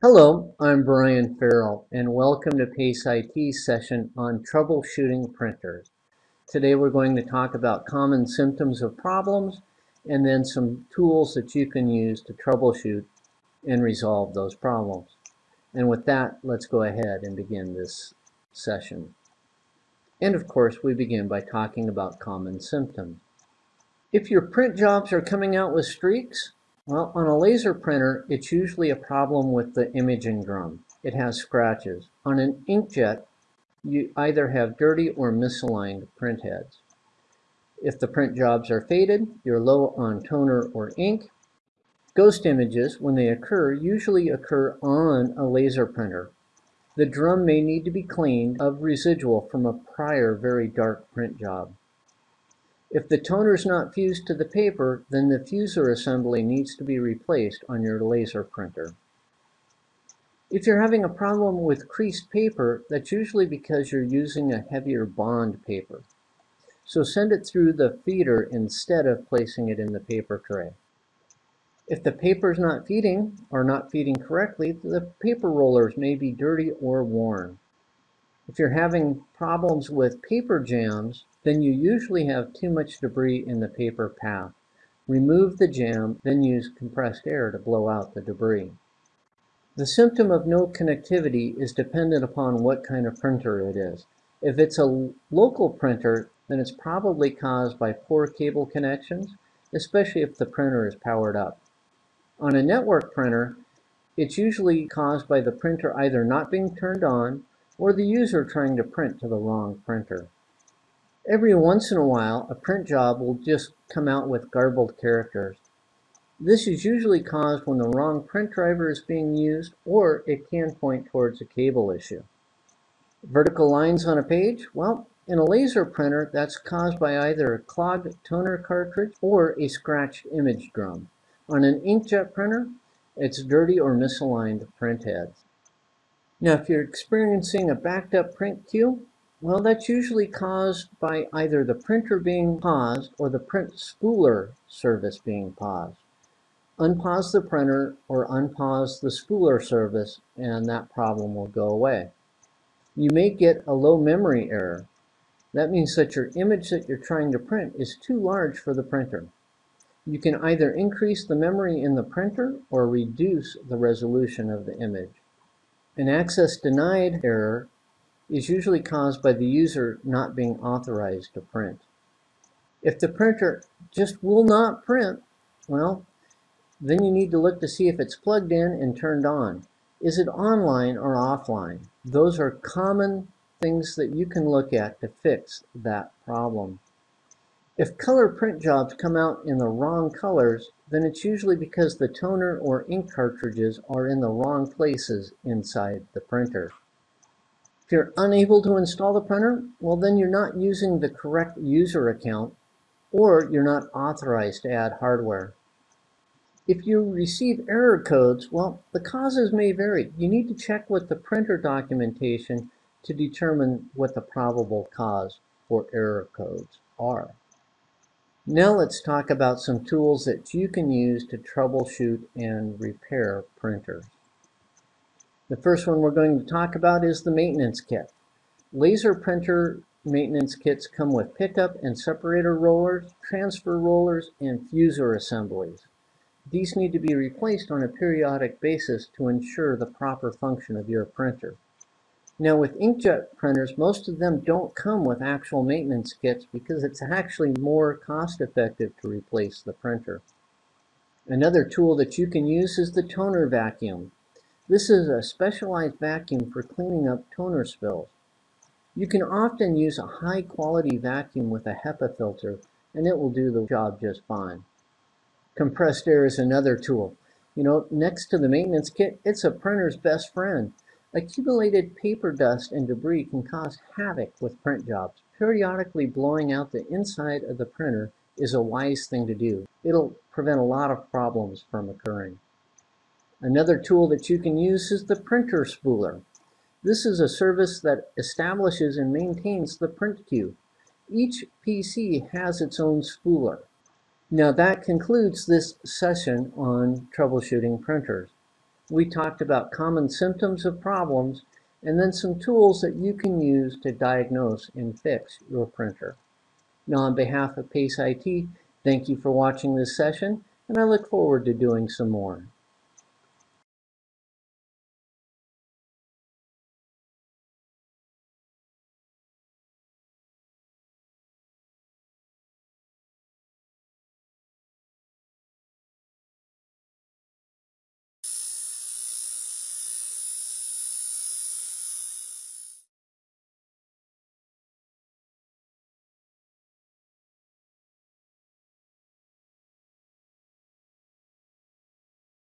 Hello, I'm Brian Farrell and welcome to PACE IT's session on troubleshooting printers. Today we're going to talk about common symptoms of problems and then some tools that you can use to troubleshoot and resolve those problems. And with that, let's go ahead and begin this session. And of course, we begin by talking about common symptoms. If your print jobs are coming out with streaks, well, on a laser printer, it's usually a problem with the imaging drum. It has scratches. On an inkjet, you either have dirty or misaligned print heads. If the print jobs are faded, you're low on toner or ink. Ghost images, when they occur, usually occur on a laser printer. The drum may need to be cleaned of residual from a prior very dark print job. If the toner is not fused to the paper, then the fuser assembly needs to be replaced on your laser printer. If you're having a problem with creased paper, that's usually because you're using a heavier bond paper. So send it through the feeder instead of placing it in the paper tray. If the paper is not feeding or not feeding correctly, the paper rollers may be dirty or worn. If you're having problems with paper jams, then you usually have too much debris in the paper path. Remove the jam, then use compressed air to blow out the debris. The symptom of no connectivity is dependent upon what kind of printer it is. If it's a local printer, then it's probably caused by poor cable connections, especially if the printer is powered up. On a network printer, it's usually caused by the printer either not being turned on or the user trying to print to the wrong printer. Every once in a while, a print job will just come out with garbled characters. This is usually caused when the wrong print driver is being used, or it can point towards a cable issue. Vertical lines on a page? Well, in a laser printer, that's caused by either a clogged toner cartridge or a scratched image drum. On an inkjet printer, it's dirty or misaligned print heads. Now, if you're experiencing a backed up print queue, well, that's usually caused by either the printer being paused or the print spooler service being paused. Unpause the printer or unpause the spooler service and that problem will go away. You may get a low memory error. That means that your image that you're trying to print is too large for the printer. You can either increase the memory in the printer or reduce the resolution of the image. An access denied error is usually caused by the user not being authorized to print. If the printer just will not print, well, then you need to look to see if it's plugged in and turned on. Is it online or offline? Those are common things that you can look at to fix that problem. If color print jobs come out in the wrong colors, then it's usually because the toner or ink cartridges are in the wrong places inside the printer. If you're unable to install the printer, well then you're not using the correct user account or you're not authorized to add hardware. If you receive error codes, well, the causes may vary. You need to check with the printer documentation to determine what the probable cause for error codes are. Now let's talk about some tools that you can use to troubleshoot and repair printers. The first one we're going to talk about is the maintenance kit. Laser printer maintenance kits come with pickup and separator rollers, transfer rollers, and fuser assemblies. These need to be replaced on a periodic basis to ensure the proper function of your printer. Now with inkjet printers, most of them don't come with actual maintenance kits because it's actually more cost effective to replace the printer. Another tool that you can use is the toner vacuum. This is a specialized vacuum for cleaning up toner spills. You can often use a high quality vacuum with a HEPA filter and it will do the job just fine. Compressed air is another tool. You know, next to the maintenance kit, it's a printer's best friend. Accumulated paper dust and debris can cause havoc with print jobs. Periodically blowing out the inside of the printer is a wise thing to do. It'll prevent a lot of problems from occurring. Another tool that you can use is the printer spooler. This is a service that establishes and maintains the print queue. Each PC has its own spooler. Now that concludes this session on troubleshooting printers. we talked about common symptoms of problems and then some tools that you can use to diagnose and fix your printer. Now on behalf of PACE IT, thank you for watching this session and I look forward to doing some more.